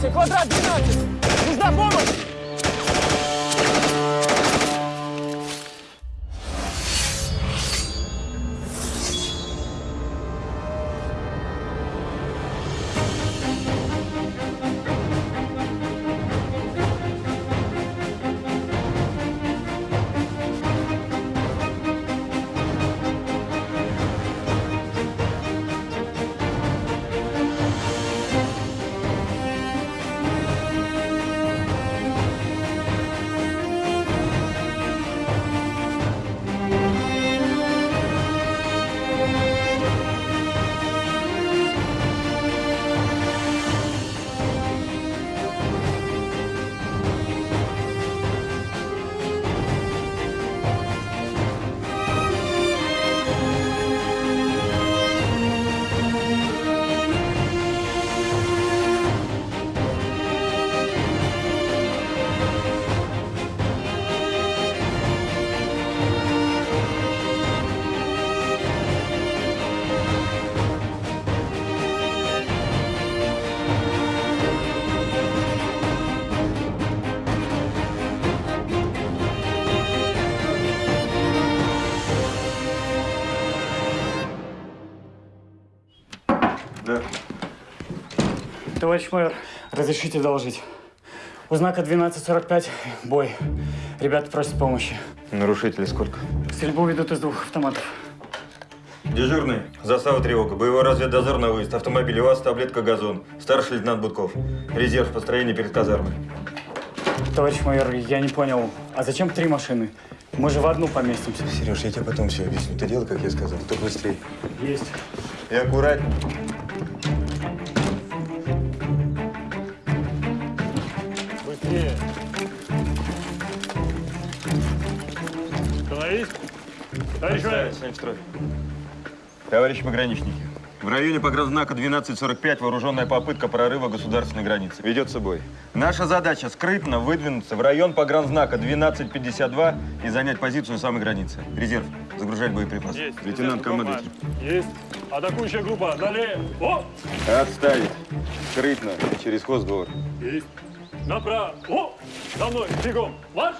пересечения границы. Квадрат 12. Товарищ майор, разрешите доложить. У знака 1245 бой. Ребята просят помощи. Нарушителей сколько? Стрельбу ведут из двух автоматов. Дежурный. Застава тревога. Боевой разведдозор на выезд. Автомобиль УАЗ, таблетка газон. Старший лейтенант Будков. Резерв построения перед казармой. Товарищ майор, я не понял, а зачем три машины? Мы же в одну поместимся. Сереж, я тебе потом все объясню. Ты делай, как я сказал, только быстрее. Есть. И аккуратнее. Товарищ строй. Товарищи пограничники, в районе погранзнака 1245 вооруженная попытка прорыва государственной границы. Ведется бой. Наша задача скрытно выдвинуться в район погранзнака 1252 и занять позицию у самой границы. Резерв. Загружать боеприпасы. Есть. Лейтенант командует. Есть. Атакующая группа. Далее. О! Отставить. Скрытно. Через хоздвор. Есть. Направо. О! За мной. Бегом. Марш!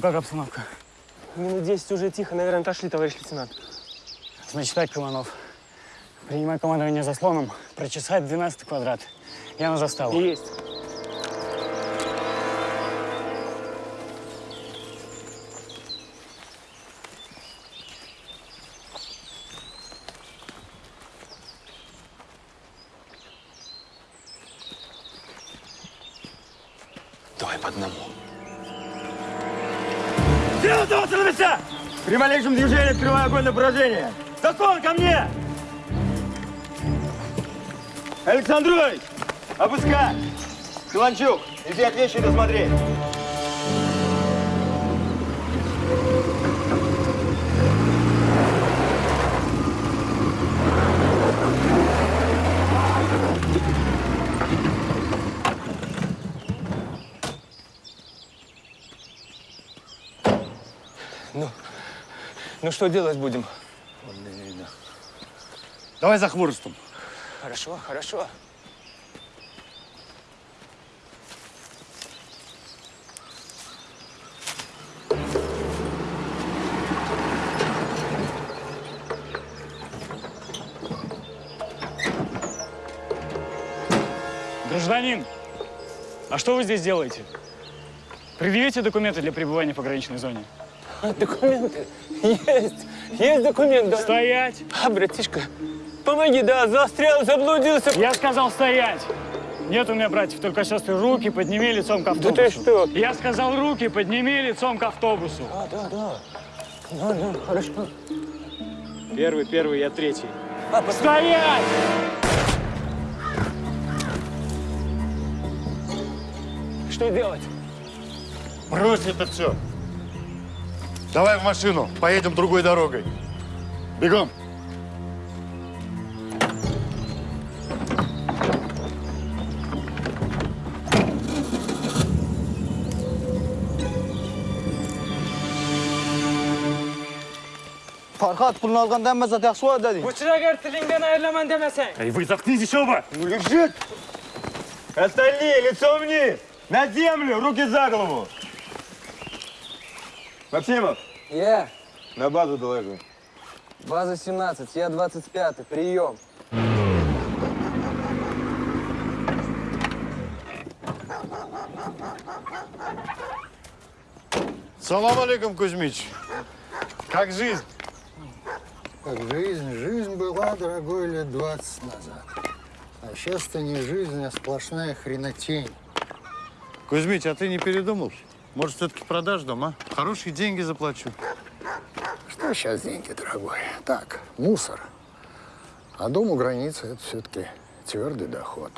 Ну как обстановка? Минут 10 уже тихо, наверное, отошли, товарищ лейтенант. Значит так, Каланов. Принимай командование заслоном, прочесать 12 квадрат. Я на заставу. Есть. Движении открывай огонь на поражение. Заслон ко мне! Александрович, опускай! Каланчук, иди от вещи досмотри. Ну что делать будем? Давай за хворостом. Хорошо, хорошо. Гражданин, а что вы здесь делаете? Предъявите документы для пребывания в пограничной зоне. Документы есть. Есть документы. Стоять! А, братишка, помоги, да, застрял, заблудился. Я сказал стоять! Нет у меня братьев, только сестры. Руки подними лицом к Да автобусу. ты что? Я сказал, руки подними лицом к автобусу. А, да, да. Да, да, хорошо. Первый, первый, я третий. А, пос- Стоять! что делать? Брось это все. Давай в машину, поедем другой дорогой. Бегом. Farhat pulunu algandan ben zaten yaxshi bo'ladi deding. Bıçıra gel tilinden ayrılaman demesen. Эй, вы заткнитесь оба! Лежит! Остальные, лицом вниз! На землю, руки за голову! Максимов, Я. на базу доложи. База 17, я 25, прием. Салам алейкум, Кузьмич. Как жизнь? Как жизнь? Жизнь была, дорогой, лет 20 назад. А сейчас-то не жизнь, а сплошная хренотень. Кузьмич, а ты не передумал? Может, все-таки продашь дом, а? Хорошие деньги заплачу. Что сейчас деньги, дорогой? Так, мусор. А дом у границы – это все-таки твердый доход.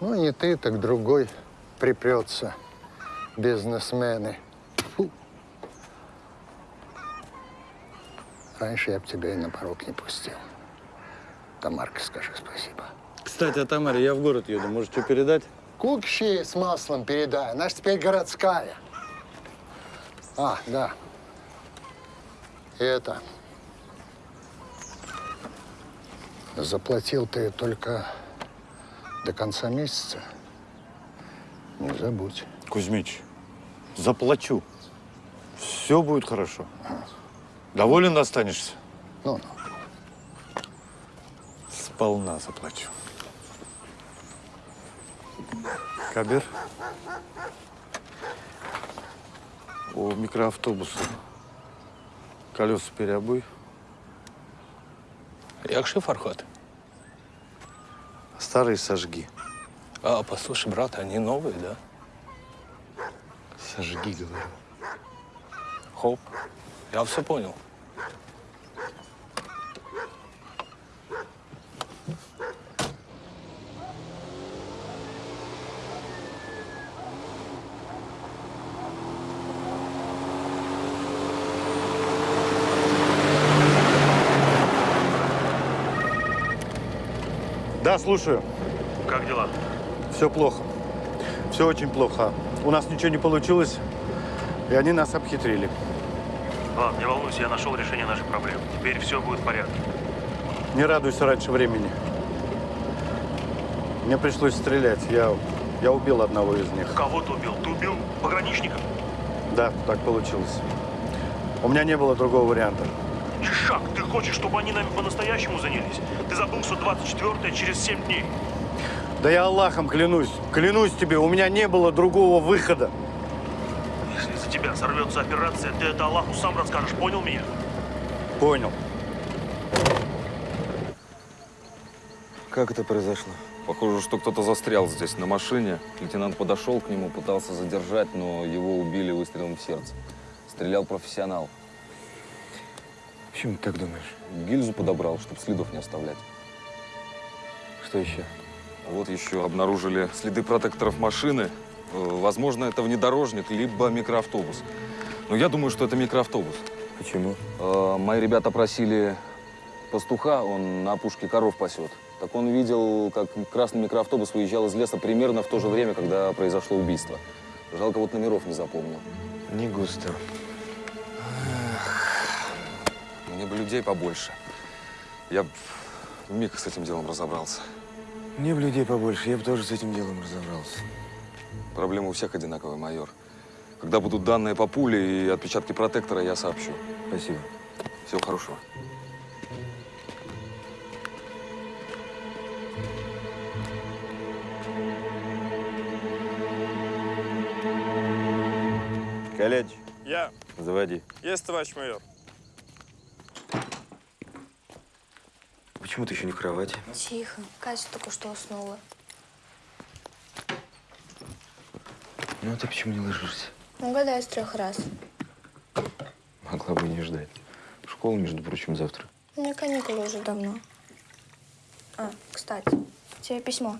Ну, не ты, так другой припрется. Бизнесмены. Тьфу. Раньше я бы тебя и на порог не пустил. Тамарке скажи спасибо. Кстати, о Тамаре, я в город еду. Может, что передать? Кукши с маслом передай. Она ж теперь городская. А, да. Это. Заплатил ты только до конца месяца. Не забудь. Кузьмич, заплачу. Все будет хорошо. Доволен останешься? Ну, Сполна заплачу. Кабир? У микроавтобуса колеса переобуй. Як же Фархат? Старые сожги. А, послушай, брат, они новые, да? Сожги, говорю. Хоп. Я все понял. Да, слушаю. Как дела? Все плохо. Все очень плохо. У нас ничего не получилось, и они нас обхитрили. Ладно, не волнуйся, я нашел решение нашей проблемы. Теперь все будет в порядке. Не радуйся раньше времени. Мне пришлось стрелять. Я, я убил одного из них. Кого ты убил? Ты убил пограничников? Да, так получилось. У меня не было другого варианта. Хочешь, чтобы они нами по-настоящему занялись? Ты забыл, что 24 через 7 дней. Да я Аллахом клянусь. Клянусь тебе, у меня не было другого выхода. Если за тебя сорвется операция, ты это Аллаху сам расскажешь, понял меня? Понял. Как это произошло? Похоже, что кто-то застрял здесь на машине. Лейтенант подошел к нему, пытался задержать, но его убили выстрелом в сердце. Стрелял профессионал. Почему ты так думаешь? Гильзу подобрал, чтобы следов не оставлять. Что еще? Вот еще обнаружили следы протекторов машины. Э, Возможно, это внедорожник, либо микроавтобус. Но я думаю, что это микроавтобус. Почему? Э, Мои ребята просили пастуха, он на опушке коров пасет. Так он видел, как красный микроавтобус выезжал из леса примерно в то же время, когда произошло убийство. Жалко, вот номеров не запомнил. Не густо. Бы людей побольше. Я б вмиг с этим делом разобрался. Мне бы людей побольше, я бы тоже с этим делом разобрался. Проблема у всех одинаковая, майор. Когда будут данные по пуле и отпечатки протектора, я сообщу. Спасибо. Всего хорошего. Коллеж, Я. заводи. Есть, товарищ майор. Почему ты еще не в кровати? Тихо. Катя только что уснула. Ну, а ты почему не ложишься? Угадай с трех раз. Могла бы не ждать. В школу, между прочим, завтра. У меня каникулы уже давно. А, кстати, тебе письмо.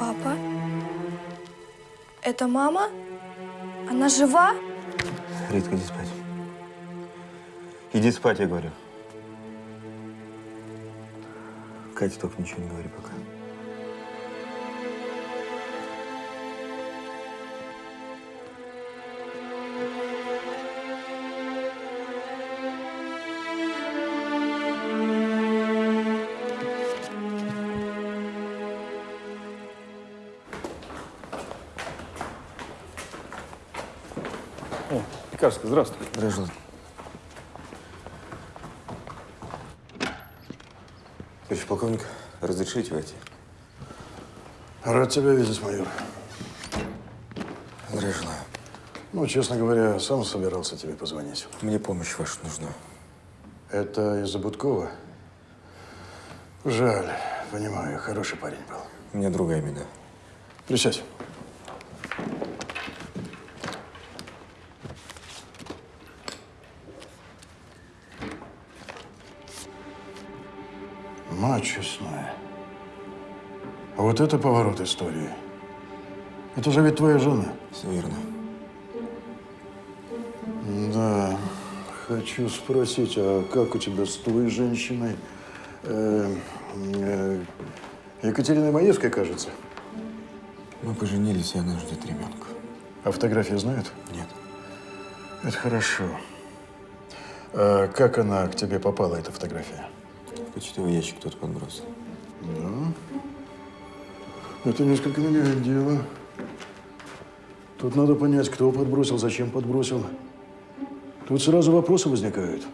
Папа? Это мама? Она жива? Ритка, иди спать. Иди спать, я говорю. Катя, только ничего не говори пока. Пекарский, здравствуй. Здравствуй. Товарищ полковник, разрешите войти? Рад тебя видеть, майор. Здравия желаю. Ну, честно говоря, сам собирался тебе позвонить. Мне помощь ваша нужна. Это из-за Будкова? Жаль, понимаю, хороший парень был. У меня другая беда. Присядь. Мать честная. А вот это поворот истории. Это же ведь твоя жена. Все верно. Да. Хочу спросить, а как у тебя с твоей женщиной? Э, э, Екатериной Маевской, кажется. Мы поженились, и она ждет ребенка. А фотографии знают? Нет. Это хорошо. А как она к тебе попала, эта фотография? В почтовый ящик кто-то подбросил. Да. Это несколько меняет дело. Тут надо понять, кто подбросил, зачем подбросил. Тут сразу вопросы возникают.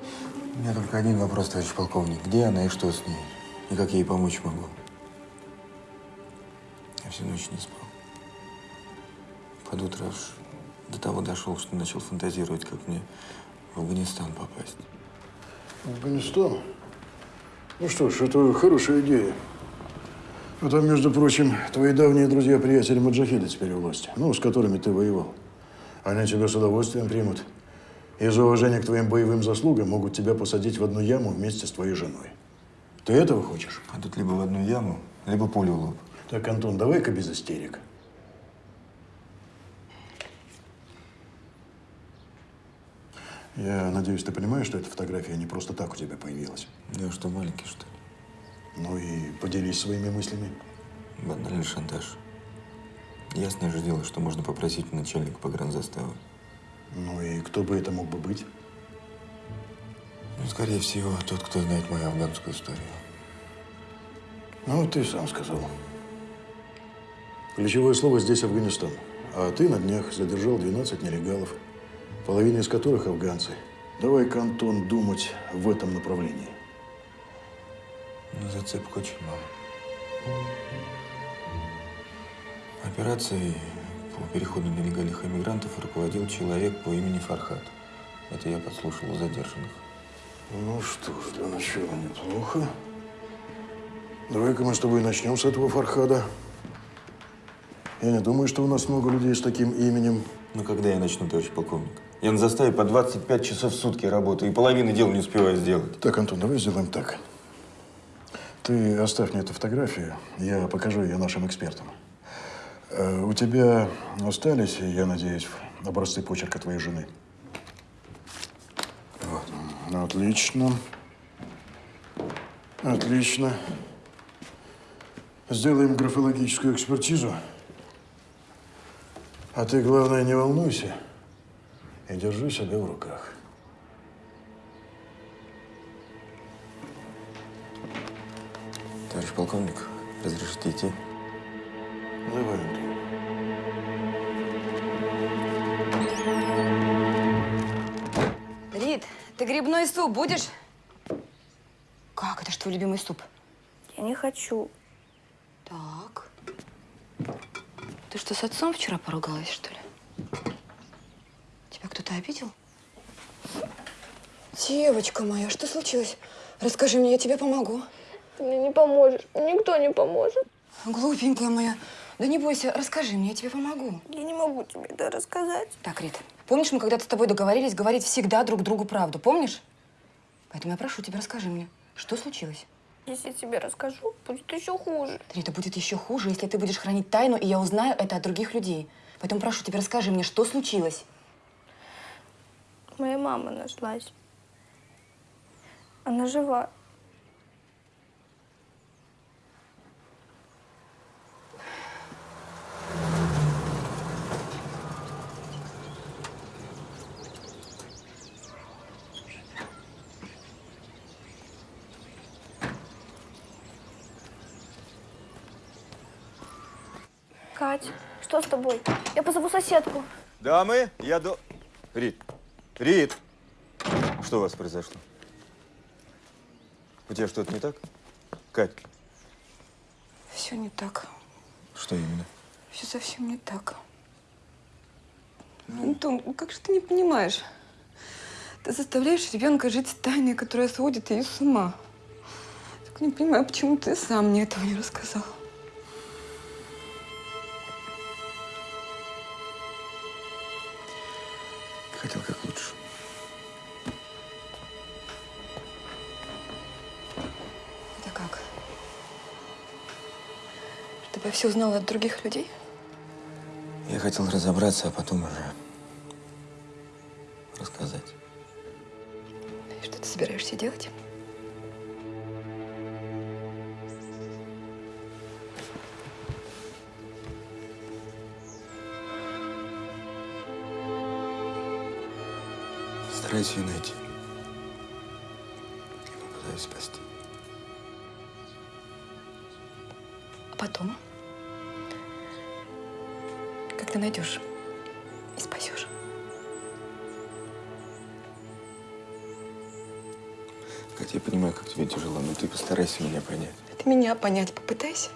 У меня только один вопрос, товарищ полковник. Где она и что с ней? И как я ей помочь могу? Я всю ночь не спал. Под утро аж до того дошел, что начал фантазировать, как мне в Афганистан попасть. Афганистан? Ну что ж, это хорошая идея. А там, между прочим, твои давние друзья-приятели маджахиды теперь у власти, ну, с которыми ты воевал. Они тебя с удовольствием примут. Из уважения к твоим боевым заслугам могут тебя посадить в одну яму вместе с твоей женой. Ты этого хочешь? А тут либо в одну яму, либо пулю в лоб. Так, Антон, давай-ка без истерик. Я надеюсь, ты понимаешь, что эта фотография не просто так у тебя появилась. Я что, маленький, что ли? Ну и поделись своими мыслями. Банальный шантаж. Ясное же дело, что можно попросить начальника погранзаставы. Ну и кто бы это мог бы быть? Ну, скорее всего, тот, кто знает мою афганскую историю. Ну, ты сам сказал. Ключевое слово здесь Афганистан. А ты на днях задержал 12 нелегалов, половина из которых афганцы. Давай-ка, Антон, думать в этом направлении. Но зацепок очень мало. Операцией по переходу нелегальных иммигрантов руководил человек по имени Фархат. Это я подслушал у задержанных. Ну что ж, для начала неплохо. Давай-ка мы с тобой начнем с этого Фархада. Я не думаю, что у нас много людей с таким именем. Ну, когда я начну, товарищ полковник? Я на заставе по 25 часов в сутки работаю, и половины дел не успеваю сделать. Так, Антон, давай сделаем так. Ты оставь мне эту фотографию, я покажу ее нашим экспертам. Э, У тебя остались, я надеюсь, образцы почерка твоей жены? Вот. Отлично. Отлично. Сделаем графологическую экспертизу. А ты, главное, не волнуйся и держу себя в руках. Товарищ полковник, разрешите идти? Давай, Андрей. Рит, ты грибной суп будешь? Как? Это ж твой любимый суп. Я не хочу. Так. Ты что, с отцом вчера поругалась, что ли? Тебя кто-то обидел? Девочка моя, что случилось? Расскажи мне, я тебе помогу. Ты мне не поможешь. Никто не поможет. Глупенькая моя. Да не бойся, расскажи мне, я тебе помогу. Я не могу тебе это рассказать. Так, Рит, помнишь, мы когда-то с тобой договорились говорить всегда друг другу правду, помнишь? Поэтому я прошу тебя, расскажи мне, что случилось? Если я тебе расскажу, будет еще хуже. Рита, будет еще хуже, если ты будешь хранить тайну, и я узнаю это от других людей. Поэтому прошу тебя, расскажи мне, что случилось? Моя мама нашлась. Она жива. Кать, что с тобой? Я позову соседку. Дамы, я до... Рит, Рит, что у вас произошло? У тебя что-то не так? Кать, Все не так. что именно? Все совсем не так. Антон, ну как же ты не понимаешь? Ты заставляешь ребенка жить тайной, которая сводит ее с ума. Так не понимаю, почему ты сам мне этого не рассказал. Все узнала от других людей? Я хотел разобраться, а потом уже рассказать. И что ты собираешься делать? Стараюсь ее найти. Ты найдешь и спасешь? Катя, я понимаю, как тебе тяжело, но ты постарайся меня понять. Ты меня понять попытайся.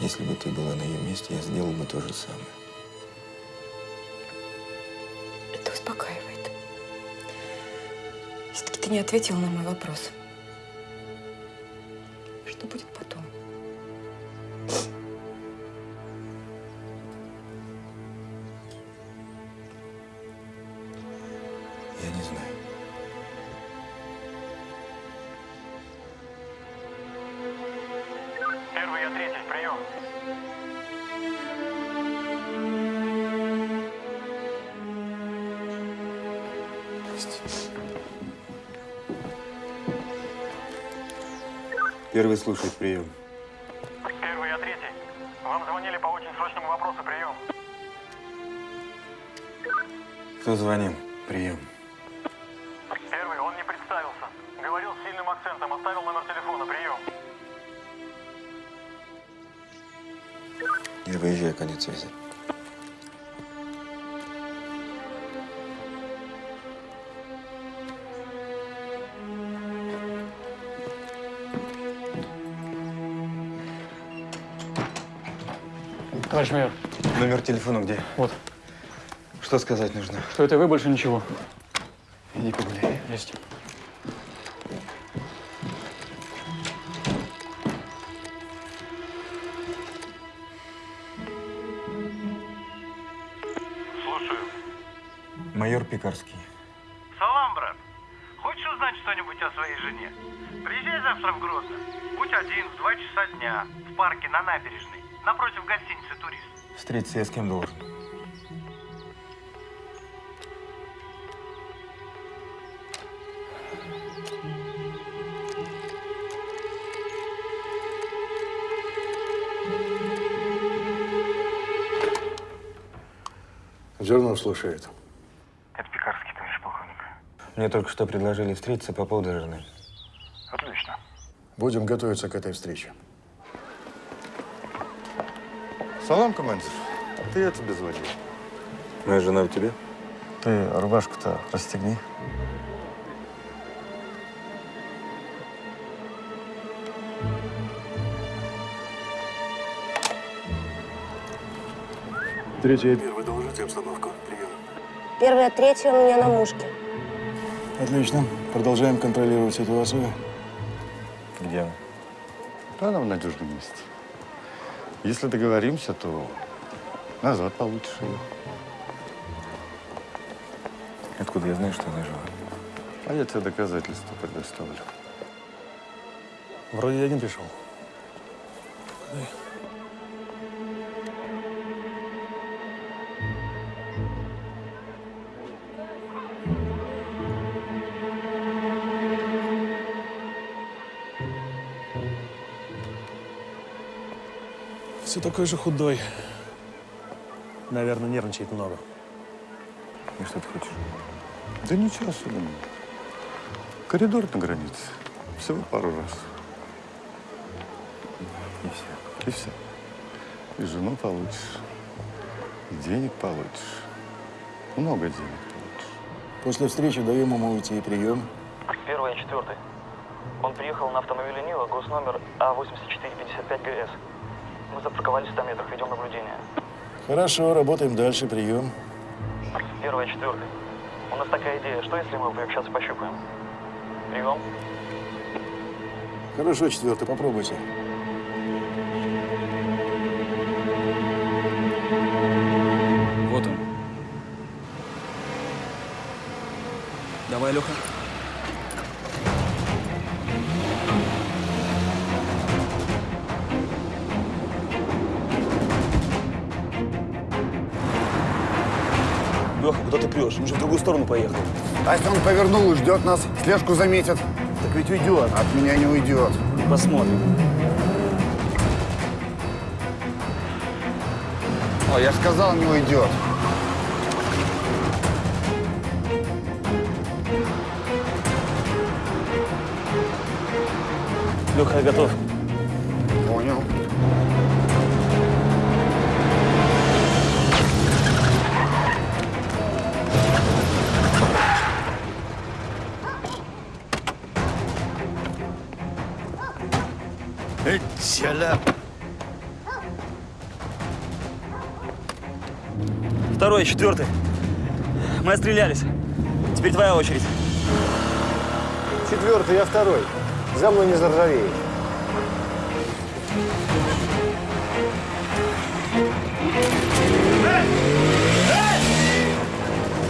Если бы ты была на ее месте, я сделал бы то же самое. Это успокаивает. Все-таки ты не ответил на мой вопрос. Первый слушает прием. Первый, я третий. Вам звонили по очень срочному вопросу, прием. Кто звонил? Прием. Первый, он не представился. Говорил с сильным акцентом, оставил номер телефона, прием. Я выезжаю, конец связи. Майор, Номер телефона где? вот, Что сказать нужно? что это вы, больше ничего. Иди погуляй. Есть. Встретиться я с кем должен? Зернов слушает. Это Пекарский, товарищ полковник. Мне только что предложили встретиться по поводу жены. Отлично. Будем готовиться к этой встрече. Салам, командир. Это я тебе звонил. Моя жена у тебя? Ты рубашку-то расстегни. Третья и первая, доложите обстановку. Прием. Первая, третья у меня на мушке. Отлично. Продолжаем контролировать ситуацию. Где она? Да, она в надежном месте. Если договоримся, то назад получишь ее. Откуда я знаю, что она жива? А я тебе доказательства предоставлю. Вроде один пришел. Все такой же худой. Наверное, нервничает много. И что ты хочешь? Да ничего особенного. Коридор на границе. Всего пару раз. И все. И все. И жену получишь. И денег получишь. Много денег получишь. После встречи даем ему уйти и прием. Первый и четвертый. Он приехал на автомобиле Нива, госномер А А8455 ГС. Мы запарковались в 100 метрах, ведем наблюдение. Хорошо, работаем дальше. Прием. Первый и четвертый. У нас такая идея, что если мы сейчас пощупаем? Прием. Хорошо, четвертый, попробуйте. Вот он. Давай, Леха. Леха, куда ты прешь? Мы же в другую сторону поехали. А если он повернул и ждет нас, слежку заметит? Так ведь уйдет. От меня не уйдет. Посмотрим. О, я же сказал, не уйдет. Леха, я готов. Второй, четвертый. Мы отстрелялись. Теперь твоя очередь. Четвертый, я второй. За мной не заржавеет.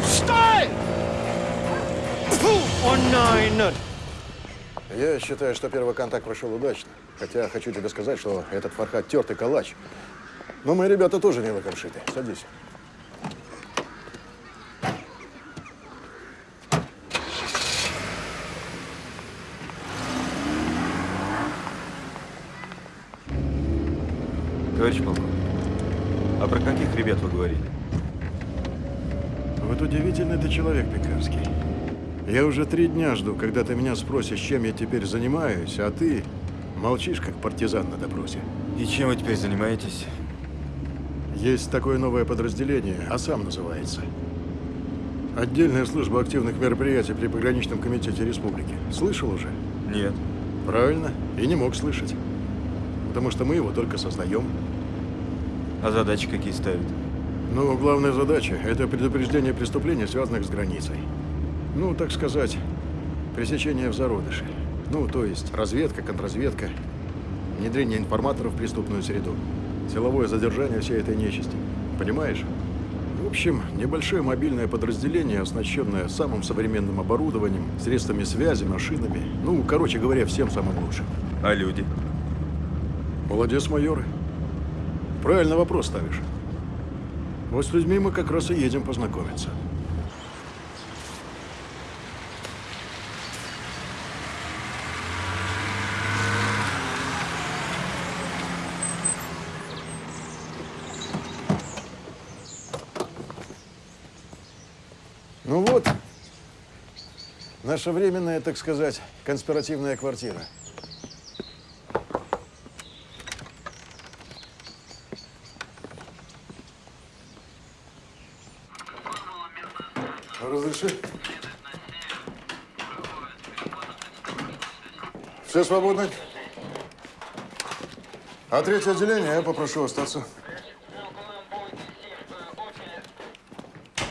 Стой! О, найн! Я считаю, что первый контакт прошел удачно. Хотя хочу тебе сказать, что этот Фархад тертый калач. Но мои ребята тоже не лакомшиты. Садись. Товарищ полковник, а про каких ребят вы говорили? Вот удивительный ты человек, Пекарский. Я уже три дня жду, когда ты меня спросишь, чем я теперь занимаюсь, а ты молчишь, как партизан на допросе. И чем вы теперь занимаетесь? Есть такое новое подразделение, АСАМ называется. Отдельная служба активных мероприятий при пограничном комитете республики. Слышал уже? Нет. Правильно. И не мог слышать. Потому что мы его только создаем. А задачи какие ставят? Ну, главная задача – это предупреждение преступлений, связанных с границей. Ну, так сказать, пресечение в зародыше. Ну, то есть разведка, контрразведка, внедрение информаторов в преступную среду, силовое задержание всей этой нечисти. Понимаешь? В общем, небольшое мобильное подразделение, оснащенное самым современным оборудованием, средствами связи, машинами. Ну, короче говоря, всем самым лучшим. А люди? Молодец, майоры. Правильно вопрос ставишь. Вот с людьми мы как раз и едем познакомиться. Ну вот, наша временная, так сказать, конспиративная квартира. Дальше. Все свободны? А третье отделение я попрошу остаться.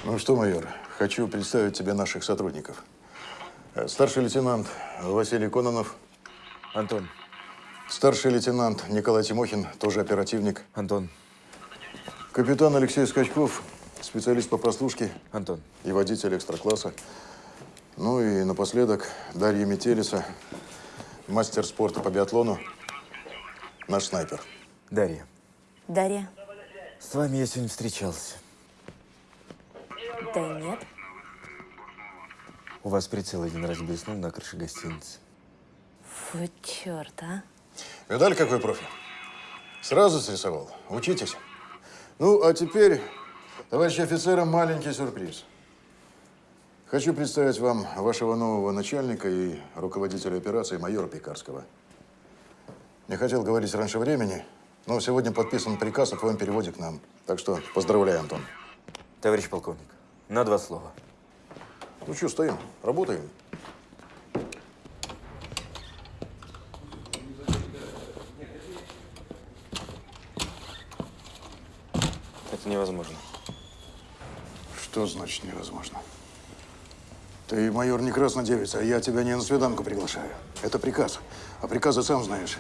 Ну что, майор, хочу представить тебе наших сотрудников. Э, Старший лейтенант Василий Кононов. Антон. Старший лейтенант Николай Тимохин, тоже оперативник. Антон. Капитан Алексей Скачков, специалист по прослушке. Антон. И водитель экстра-класса. Ну и напоследок Дарья Метелица, мастер спорта по биатлону, наш снайпер. Дарья, Дарья? с вами я сегодня встречался. Да нет. У вас прицел один раз блеснул на крыше гостиницы. Фу, черт, а. Видали, какой профи? Сразу срисовал. Учитесь. Ну, а теперь, товарищи офицеры, маленький сюрприз. Хочу представить вам вашего нового начальника и руководителя операции майора Пекарского. Не хотел говорить раньше времени, но сегодня подписан приказ о твоем переводе к нам. Так что поздравляю, Антон. Товарищ полковник, на два слова. Ну что, стоим, работаем. Это невозможно. Что значит невозможно? Ты майор не краснодевица, а я тебя не на свиданку приглашаю. Это приказ. А приказы сам знаешь.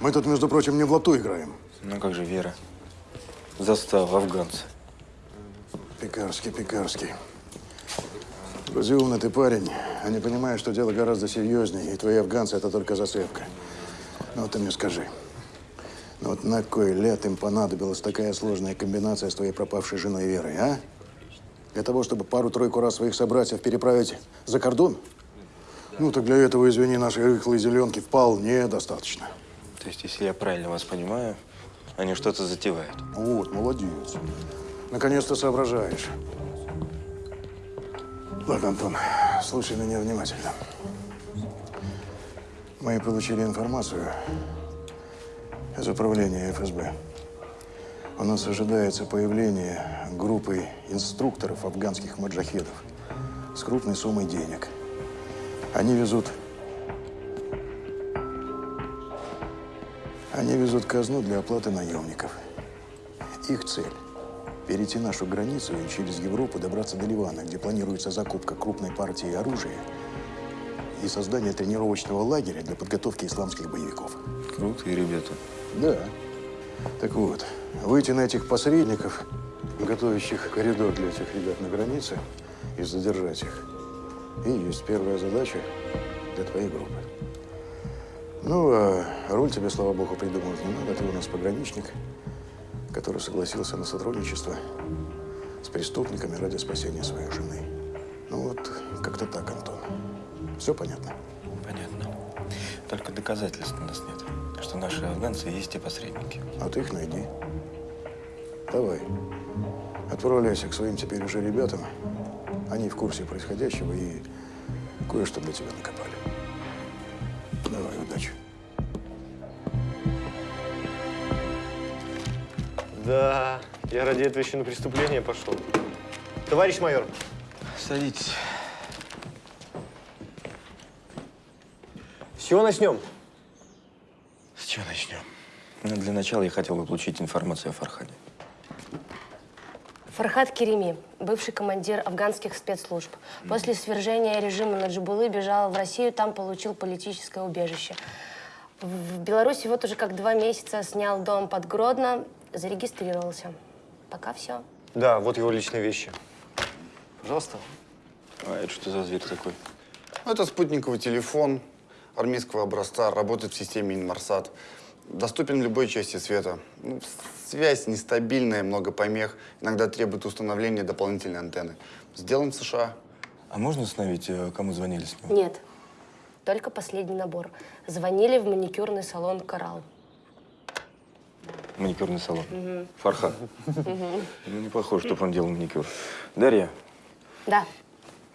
Мы тут, между прочим, не в лоту играем. Ну как же Вера? Застава, афганцы. Пекарский, Пекарский. Вроде умный ты парень, а не понимаешь, что дело гораздо серьезнее, и твои афганцы – это только зацепка. Ну вот ты мне скажи, ну вот на кой ляд им понадобилась такая сложная комбинация с твоей пропавшей женой Верой, а? Для того, чтобы пару-тройку раз своих собратьев переправить за кордон? Ну, так для этого, извини, нашей рыхлой зеленки вполне достаточно. То есть, если я правильно вас понимаю, они что-то затевают. Вот, молодец. Наконец-то соображаешь. Ладно, Антон, слушай меня внимательно. Мы получили информацию из управления ФСБ. У нас ожидается появление группы инструкторов афганских маджахедов с крупной суммой денег. Они везут... Они везут казну для оплаты наемников. Их цель – перейти нашу границу и через Европу добраться до Ливана, где планируется закупка крупной партии оружия и создание тренировочного лагеря для подготовки исламских боевиков. Крутые ребята. Да. Так вот, выйти на этих посредников, готовящих коридор для этих ребят на границе, и задержать их. И есть первая задача для твоей группы. Ну, а роль тебе, слава богу, придумывать не надо. Ты у нас пограничник, который согласился на сотрудничество с преступниками ради спасения своей жены. Ну вот, как-то так, Антон. Все понятно? Понятно. Только доказательств у нас нет, что наши афганцы есть те посредники. А ты их найди. Давай. Отправляйся к своим теперь уже ребятам. Они в курсе происходящего и кое-что для тебя накопали. Давай, удачи. Да, я ради этого еще на преступление пошел. Товарищ майор. Садитесь. С чего начнем? С чего начнем? Ну, для начала я хотел бы получить информацию о Фархаде. Фархад Кереми, бывший командир афганских спецслужб. После свержения режима Наджибулы бежал в Россию, там получил политическое убежище. В Беларуси вот уже как два месяца снял дом под Гродно, зарегистрировался. Пока все. Да, вот его личные вещи. Пожалуйста. А это что за зверь такой? Это спутниковый телефон армейского образца, работает в системе Инмарсат. Доступен в любой части света. Ну, связь нестабильная, много помех. Иногда требует установления дополнительной антенны. Сделан в США. А можно установить, э, кому звонили с него? Нет, только последний набор. Звонили в маникюрный салон «Коралл». Маникюрный салон. Мгм. Фархад. Мгм. Ну, не похоже, чтобы он делал маникюр. Дарья, Да,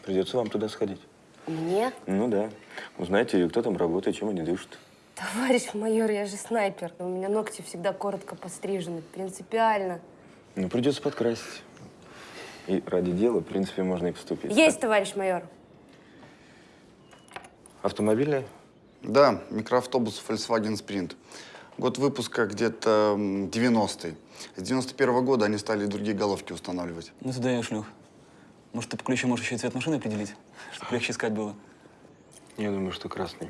придется вам туда сходить. мне? Ну да. Узнаете, кто там работает, чем они дышат. Товарищ майор, я же снайпер. У меня ногти всегда коротко пострижены. Принципиально. Ну, придется подкрасить. И ради дела, в принципе, можно и поступить. Есть, товарищ майор. Автомобильный? Да, микроавтобус Volkswagen Sprint. Год выпуска где-то м, 90-й. С 91 года они стали другие головки устанавливать. Ну туда я шлюх. Может, ты по ключу можешь еще и цвет машины определить, чтобы легче искать было? Я думаю, что красный.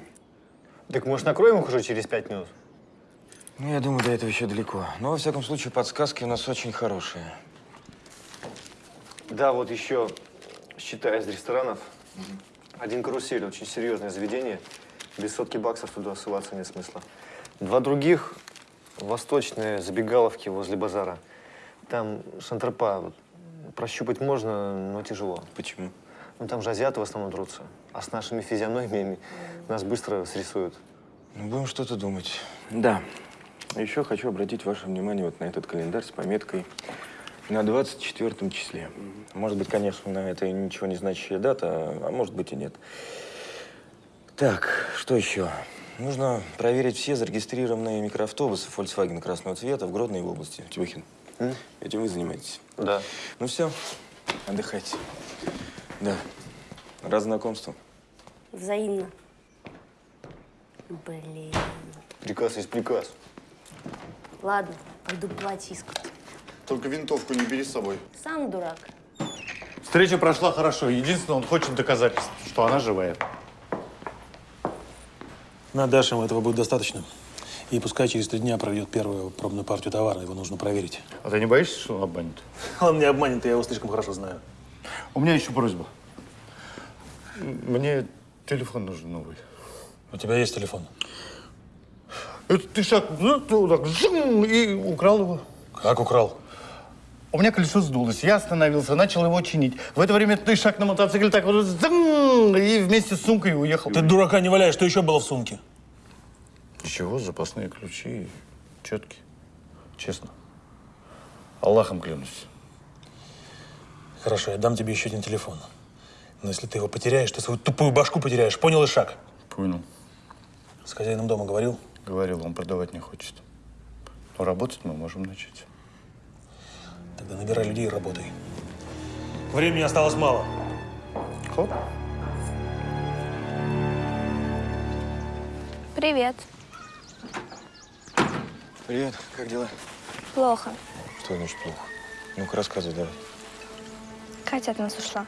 Так может накроем их уже через пять минут? Ну, я думаю, до этого еще далеко. Но, во всяком случае, подсказки у нас очень хорошие. Да, вот еще, считая из ресторанов, один карусель, очень серьезное заведение. Без сотки баксов туда ссылаться нет смысла. Два других – восточные забегаловки возле базара. Там шантропа. Вот, прощупать можно, но тяжело. Почему? Ну, там же азиаты в основном трутся. А с нашими физиономиями нас быстро срисуют. Ну, будем что-то думать. Да. Еще хочу обратить ваше внимание вот на этот календарь с пометкой на 24 числе. Может быть, конечно, на это ничего не значащая дата, а может быть и нет. Так, что еще? Нужно проверить все зарегистрированные микроавтобусы Volkswagen красного цвета в Гродной области. Тимохин, этим вы занимаетесь? Да. Ну все, отдыхайте. Да. Рад знакомству. Взаимно. Блин. Приказ есть приказ. Ладно, пойду платье искать. Только винтовку не бери с собой. Сам дурак. Встреча прошла хорошо. Единственное, он хочет доказательств, что она живая. На Дашем этого будет достаточно. И пускай через три дня проведет первую пробную партию товара. Его нужно проверить. А ты не боишься, что он обманет? Он не обманет, я его слишком хорошо знаю. У меня еще просьба. Мне телефон нужен новый. У тебя есть телефон? Это ты шаг ну, так, жим, и украл его. Как украл? У меня колесо сдулось, я остановился, начал его чинить. В это время ты шаг на мотоцикле так вот и вместе с сумкой уехал. Ты дурака не валяешь, что еще было в сумке? Ничего, запасные ключи, четкие. Честно. Аллахом клянусь. Хорошо, я дам тебе еще один телефон. Но если ты его потеряешь, ты свою тупую башку потеряешь. Понял, Ишак? Понял. С хозяином дома говорил? Говорил, он продавать не хочет. Но работать мы можем начать. Тогда набирай людей и работай. Времени осталось мало. Хоп. Привет. Привет, как дела? Плохо. Что значит плохо? Ну-ка, рассказывай давай. Катя от нас ушла.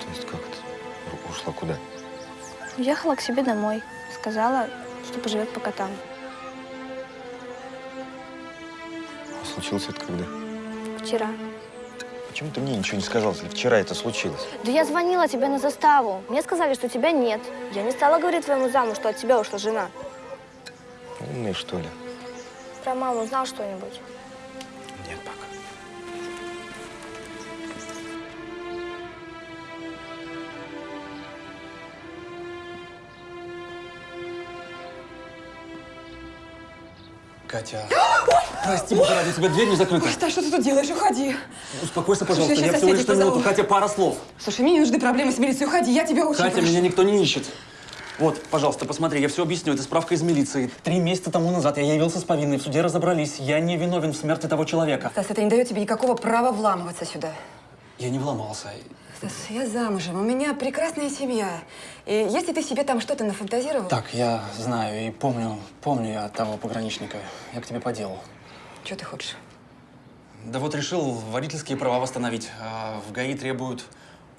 То есть как это? Ушла куда? Уехала к себе домой. Сказала, что поживет пока там. А случилось это когда? Вчера. Почему ты мне ничего не сказал, если вчера это случилось? Да я звонила тебе на заставу. Мне сказали, что тебя нет. Я не стала говорить твоему заму, что от тебя ушла жена. Умный, что ли? Про маму знал что-нибудь? Катя. Прости, бога ради, у тебя дверь не закрыта. Ой, Стас, что ты тут делаешь? Уходи. Успокойся, Слушай, пожалуйста. я Я щас всего лишь на минуту. Катя, пара слов. Слушай, мне не нужны проблемы с милицией. Уходи, я тебя очень Катя, прошу. меня никто не ищет. Вот, пожалуйста, посмотри, я все объясню. Это справка из милиции. Три месяца тому назад я явился с повинной, в суде разобрались. Я не виновен в смерти того человека. Стас, это не дает тебе никакого права вламываться сюда. Я не вломался. Стас, я замужем, у меня прекрасная семья. И если ты себе там что-то нафантазировал... Так, я знаю и помню, помню я от того пограничника. Я к тебе по делу. Что ты хочешь? Да вот решил водительские права восстановить. А в ГАИ требуют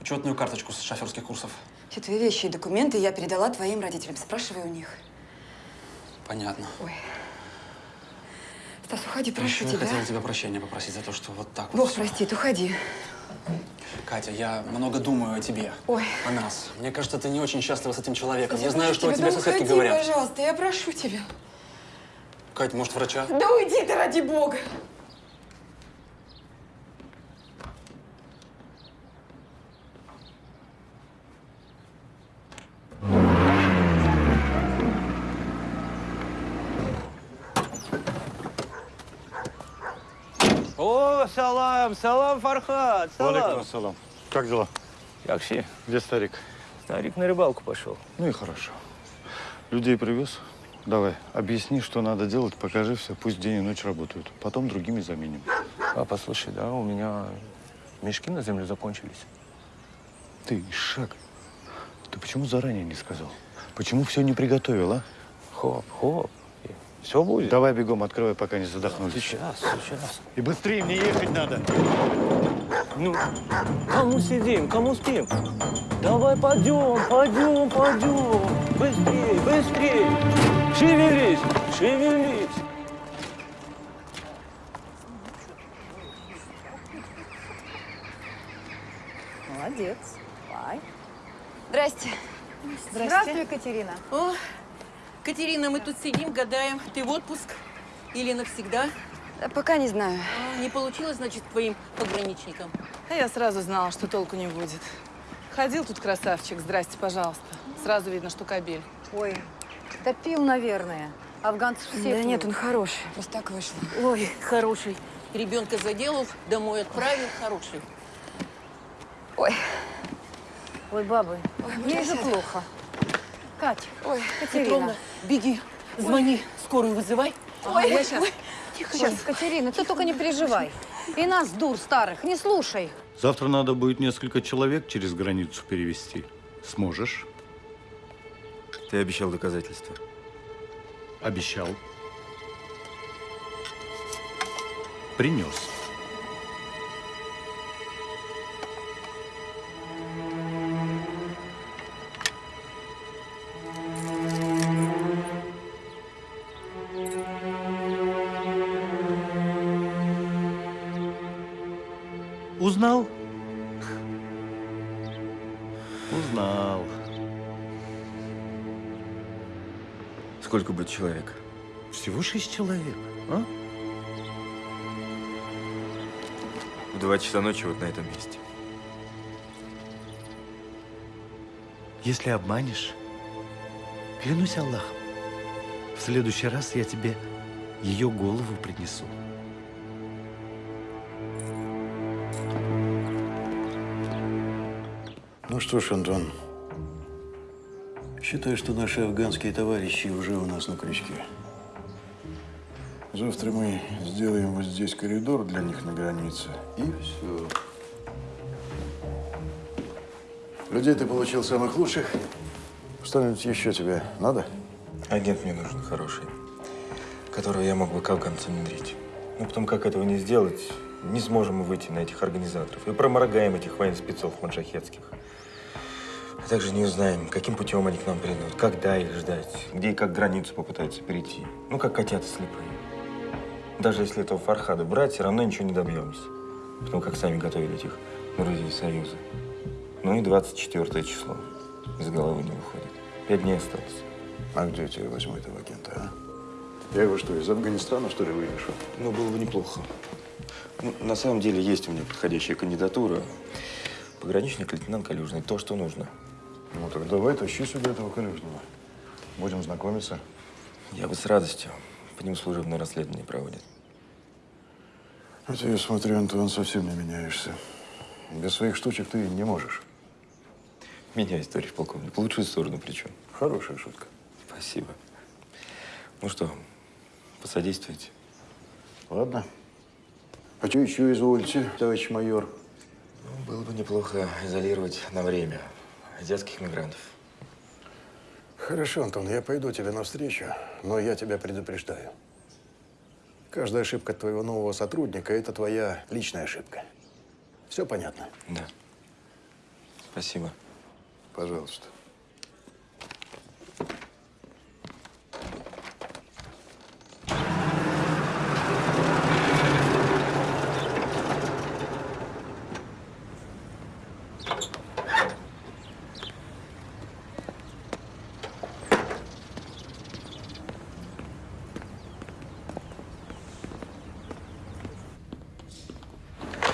учетную карточку с шоферских курсов. Все твои вещи и документы я передала твоим родителям. Спрашивай у них. Понятно. Ой. Стас, уходи, прошу Еще я тебя. хотел у тебя прощения попросить за то, что вот так вот. Бог простит, уходи. Катя, я много думаю о тебе. Ой. О нас. Мне кажется, ты не очень счастлива с этим человеком. Я знаю, что о тебя, тебе да соседки уходи, говорят. пожалуйста, я прошу тебя. Кать, может, врача? Да уйди ты, ради бога. О, салам, салам, Фархат, салам. ассалам. Как дела? Как все? Где старик? Старик на рыбалку пошел. Ну и хорошо. Людей привез? Давай, объясни, что надо делать, покажи все, пусть день и ночь работают. Потом другими заменим. А, послушай, да, у меня Мешки на землю закончились. Ты, Шаг, ты почему заранее не сказал? Почему все не приготовил, а? Хоп, хоп. Все будет. Давай бегом открывай, пока не задохнулись. Сейчас, сейчас. И быстрее, мне ехать надо. Ну, кому сидим, кому спим? Давай пойдем, пойдем, пойдем. Быстрей, быстрей. Шевелись, шевелись. Молодец. Давай. Здрасте. Здравствуй, Екатерина. О, Катерина, мы тут сидим, гадаем, ты в отпуск или навсегда? Пока не знаю. А, не получилось, значит, твоим пограничникам? А я сразу знала, что толку не будет. Ходил тут красавчик, здрасте, пожалуйста. Сразу видно, что кабель. Ой, да пил, наверное. Афганцев все Да пьют. нет, он хороший. Просто так вышло. Ой, хороший. Ребенка заделал, домой отправил, хороший. Ой. Ой, бабы, Ой, мне же плохо. Кать, Ой, Катерина. Петровна, беги, звони, скорую вызывай. Ой, я сейчас. Тихо, Ой, сейчас. Катерина, ты только не переживай. И нас, дур старых, не слушай. Завтра надо будет несколько человек через границу перевести. Сможешь? Ты обещал доказательства. Обещал. Принес. Будет человек? Всего шесть человек, а? В два часа ночи вот на этом месте. Если обманешь, клянусь Аллахом, в следующий раз я тебе ее голову принесу. Ну что ж, Антон, считай, что наши афганские товарищи уже у нас на крючке. Завтра мы сделаем вот здесь коридор для них на границе, и все. Людей ты получил самых лучших. Что-нибудь еще тебе надо? Агент мне нужен хороший, которого я мог бы к афганцам внедрить. Ну, потом, как этого не сделать, не сможем мы выйти на этих организаторов и проморгаем этих военных спецов маджахетских. А также не узнаем, каким путем они к нам придут, когда их ждать, где и как границу попытаются перейти. Ну, как котята слепые. Даже если этого Фархада брать, все равно ничего не добьемся. Потому как сами готовили этих друзей Союза. Ну и 24 число. Из головы не выходит. Пять дней осталось. А где тебе возьму этого агента, а? Я его что, из Афганистана, что ли, вывешу? Ну, было бы неплохо. Ну, на самом деле, есть у меня подходящая кандидатура. Пограничник лейтенант Калюжный. То, что нужно. Ну, так давай тащи сюда этого Калюжного. Будем знакомиться. Я бы с радостью. По ним служебное расследование проводит. А ты, я смотрю, Антон, совсем не меняешься. Без своих штучек ты не можешь. Меняюсь, товарищ полковник. В лучшую сторону причем. Хорошая шутка. Спасибо. Ну что, посодействуете? Ладно. А что еще изволите, товарищ майор? Ну, было бы неплохо изолировать на время азиатских мигрантов. Хорошо, Антон, я пойду тебе навстречу, но я тебя предупреждаю. Каждая ошибка твоего нового сотрудника – это твоя личная ошибка. Все понятно? Да. Спасибо. Пожалуйста.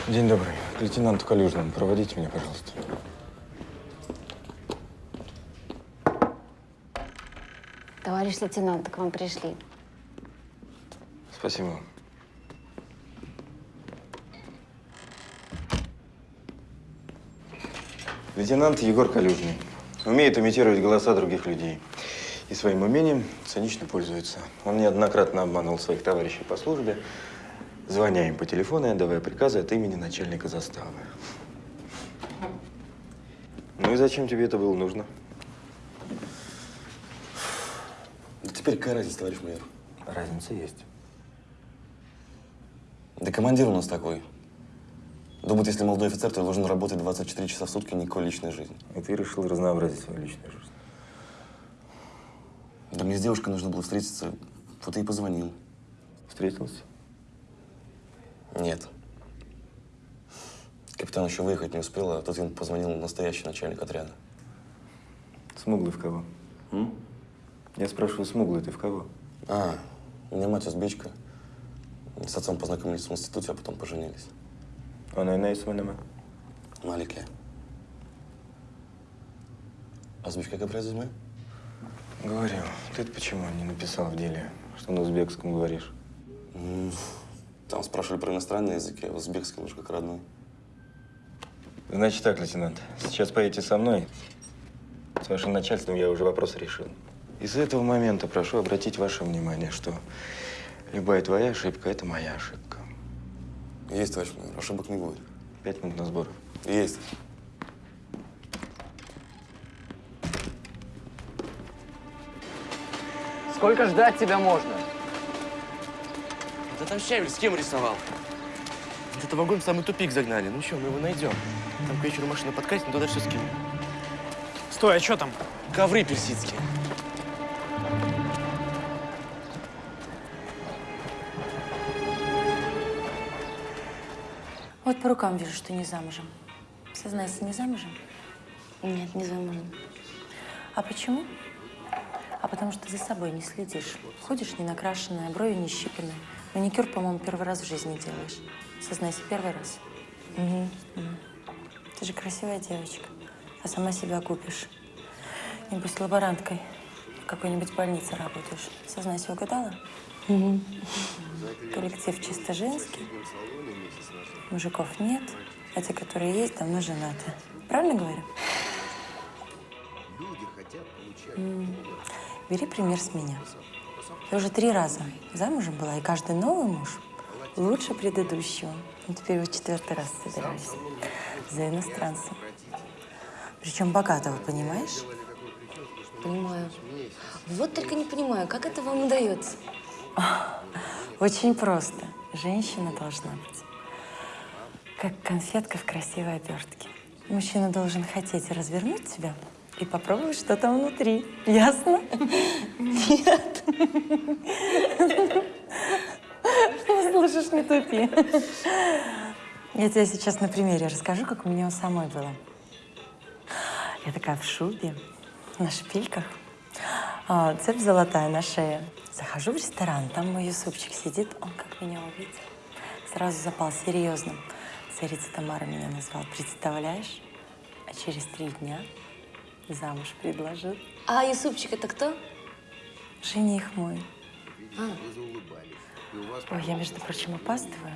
День добрый. К лейтенанту Калюжному. Проводите меня, пожалуйста. Товарищ лейтенант, к вам пришли. Спасибо вам. Лейтенант Егор Калюжный. Умеет имитировать голоса других людей. И своим умением цинично пользуется. Он неоднократно обманул своих товарищей по службе, Звоня им по телефону и отдавая приказы от имени начальника заставы. Ну и зачем тебе это было нужно? Да теперь какая разница, товарищ майор? Разница есть. Да командир у нас такой. Думает, если молодой офицер, то должен работать 24 часа в сутки, никакой личной жизни. И ты решил разнообразить свою личную жизнь. Да мне с девушкой нужно было встретиться, вот и позвонил. Встретился? Нет. Капитан еще выехать не успел, а тут ему позвонил настоящий начальник отряда. Смуглый в кого? М? Я спрашиваю, смуглый ты в кого? А, у меня мать узбечка. С отцом познакомились в институте, а потом поженились. Она и на исманама. Малике. Узбечка как производит Говорил. ты почему не написал в деле, что на узбекском говоришь? Там спрашивали про иностранные языки, а узбекский уж как родной. Значит так, лейтенант, сейчас поедете со мной. С вашим начальством я уже вопрос решил. И с этого момента прошу обратить ваше внимание, что любая твоя ошибка – это моя ошибка. Есть, товарищ майор, ошибок не будет. Пять минут на сбор. Есть. Сколько ждать тебя можно? Да там Щавель с кем рисовал? Это вагон в самый тупик загнали. Ну что, мы его найдем. Там к вечеру машина подкатит, мы туда все скинем. Стой, а что там? Ковры персидские. Вот по рукам вижу, что не замужем. Сознайся, не замужем? Нет, не замужем. А почему? А потому что за собой не следишь. Ходишь не накрашенная, брови не щипанные. Маникюр, по-моему, первый раз в жизни делаешь. Сознайся, первый раз. Угу. Ты же красивая девочка, а сама себя купишь. Небось, лаборанткой в какой-нибудь больнице работаешь. Сознайся, угадала? Угу. Коллектив чисто женский. Мужиков нет, а те, которые есть, давно женаты. Правильно говорю? М, Бери пример с меня. Я уже три раза замужем была, и каждый новый муж лучше предыдущего. Ну, теперь вот четвертый раз собираюсь. За иностранцем. Причем богатого, понимаешь? Понимаю. Вот только не понимаю, как это вам удается? Очень просто. Женщина должна быть как конфетка в красивой обертке. Мужчина должен хотеть развернуть тебя и попробовать, что там внутри. Ясно? Нет. Слушаешь, не тупи. Я тебе сейчас на примере расскажу, как у меня у самой было. Я такая в шубе, на шпильках, а, цепь золотая на шее. Захожу в ресторан, там мой Юсупчик сидит, он как меня увидел. Сразу запал серьезным. Царица Тамара меня назвал, представляешь? А через три дня замуж предложил. А Юсупчик это кто? Жених мой. А. Ой, я, между прочим, опаздываю.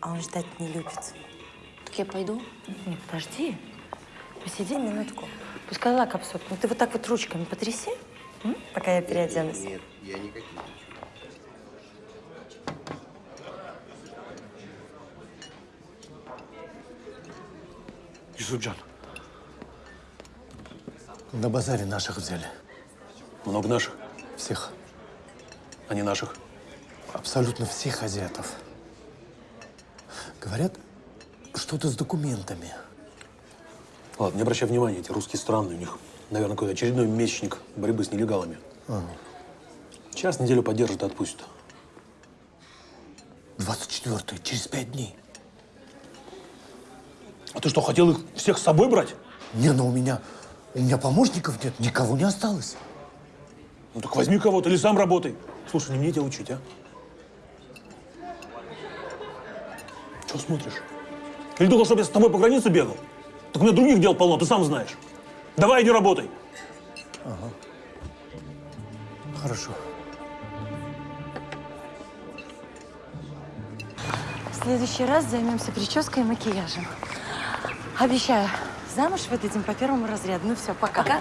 А он ждать не любит. Так я пойду? Нет, подожди. Посиди минутку. Пускай лак обсохнет. Ну ты вот так вот ручками потряси, м, пока я переоденусь. Нет, я никаких. Юсупджан, На базаре наших взяли. много наших? Всех. А не наших? Абсолютно всех азиатов. Говорят, что-то с документами. Ладно, не обращай внимания, эти русские странные. У них, наверное, какой-то очередной месячник борьбы с нелегалами. А, Час, неделю поддержат и отпустят. 24 через пять дней. А ты что, хотел их всех с собой брать? Не, ну у меня, у меня помощников нет, никого не осталось. Ну так возьми кого-то или сам работай. Слушай, не мне тебя учить, а? Чего смотришь? Или думал, чтобы я с тобой по границе бегал? Так у меня других дел полно, ты сам знаешь. Давай иди работай. Ага. Хорошо. В следующий раз займемся прической и макияжем. Обещаю, замуж выдадим по первому разряду. Ну все, пока. Пока.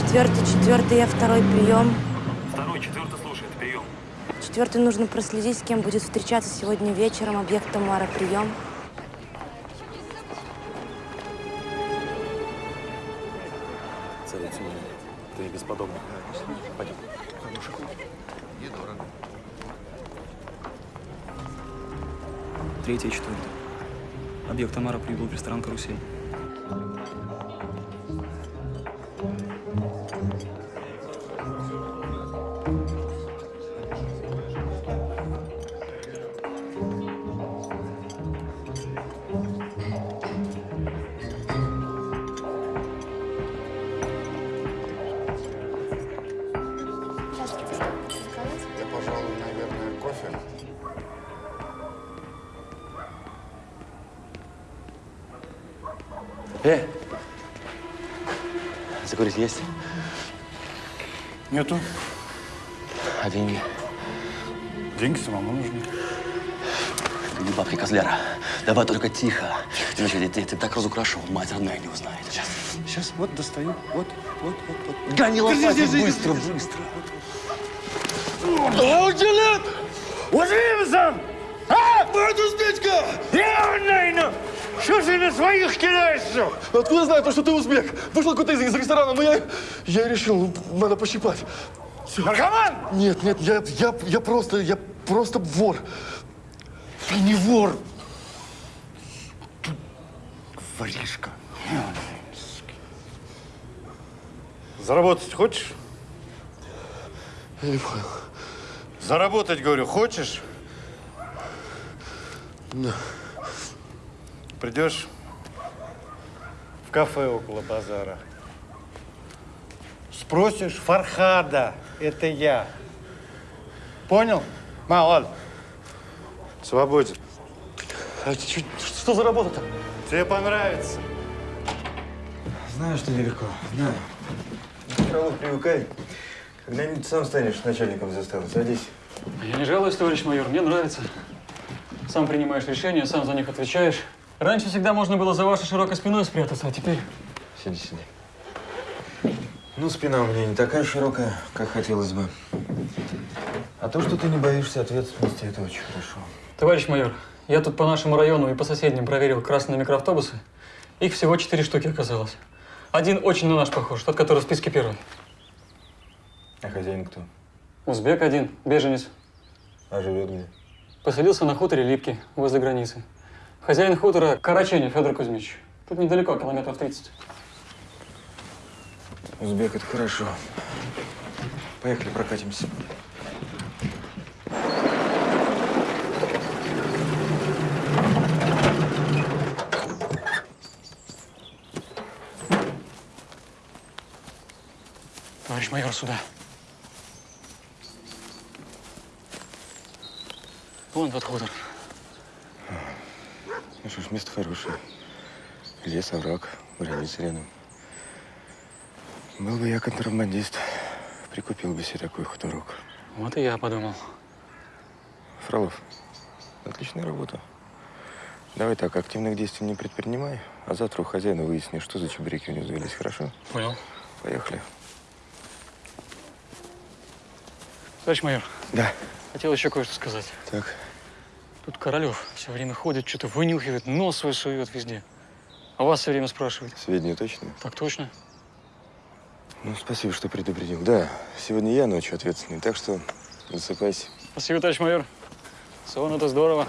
Четвертый, четвертый, я второй прием. Второй, четвертый слушает, прием. Четвертый нужно проследить, с кем будет встречаться сегодня вечером. Объект Тамара, прием. Тамара прибыл в ресторан «Карусель». Э! Закурить есть? Нету. А деньги? Деньги самому нужны. Ты не бабки козляра. Давай только тихо. Иначе я тебя так разукрашу, мать родная не узнает. Сейчас. Сейчас, вот достаю. Вот, вот, вот, вот. Гони держи, быстро, держи. быстро. Училip! Удивился! А? Батюш, Петька! Я Нейна! Что ты на своих кидаешься? Откуда знаю, то, что ты узбек? Вышел какой-то из, из ресторана, но я, я решил, ну, надо пощипать. Всё. Наркоман? Нет, нет, я, я, я просто, я просто вор. Ты не вор. Ты воришка. Заработать хочешь? Я не понял. Заработать, говорю, хочешь? Да. Придешь в кафе около базара. Спросишь Фархада, это я. Понял? Мало. Свободен. А чё- что за работа-то? Тебе понравится. Знаю, что нелегко. Знаю. Равно привыкай. Когда-нибудь сам станешь начальником заставы. Садись. Я не жалуюсь, товарищ майор, мне нравится. Сам принимаешь решения, сам за них отвечаешь. Раньше всегда можно было за вашей широкой спиной спрятаться, а теперь... Сиди, сиди. Ну, спина у меня не такая широкая, как хотелось бы. А то, что ты не боишься ответственности, это очень хорошо. Товарищ майор, я тут по нашему району и по соседним проверил красные микроавтобусы. Их всего четыре штуки оказалось. Один очень на наш похож, тот, который в списке первый. А хозяин кто? Узбек один, беженец. А живет где? Поселился на хуторе Липки, возле границы. Хозяин хутора Караченев Федор Кузьмич. Тут недалеко, километров 30. Узбек, это хорошо. Поехали, прокатимся. Товарищ майор, сюда. Вон тот хутор. Ну что ж, место хорошее. Лес, овраг, граница рядом. Был бы я контрабандист, прикупил бы себе такой хуторок. Вот и я подумал. Фролов, отличная работа. Давай так, активных действий не предпринимай, а завтра у хозяина выясни, что за чебуреки у него завелись, хорошо? Понял. Поехали. Товарищ майор. Да. Хотел еще кое-что сказать. Так. Тут Королев все время ходит, что-то вынюхивает, нос свой сует везде. А вас все время спрашивает. Сведения точные? Так точно. Ну, спасибо, что предупредил. Да, сегодня я ночью ответственный, так что засыпайся. Спасибо, товарищ майор. Сон это здорово.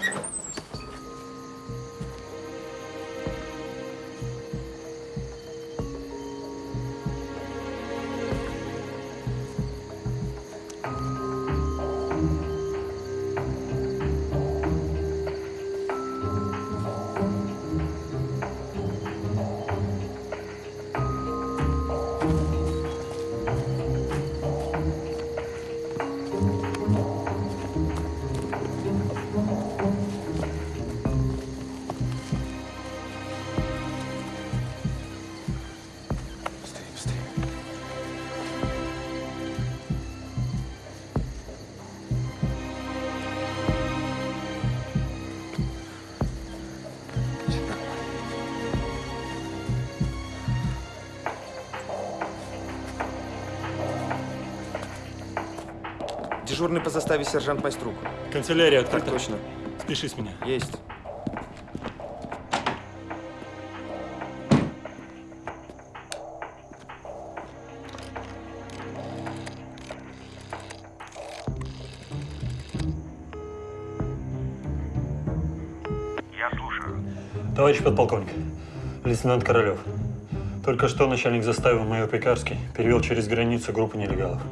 Дежурный по заставе сержант Майструк. Канцелярия Так открыта. точно. Спиши с меня. Есть. Я слушаю. Товарищ подполковник, лейтенант Королев. Только что начальник заставы майор Пекарский перевел через границу группу нелегалов.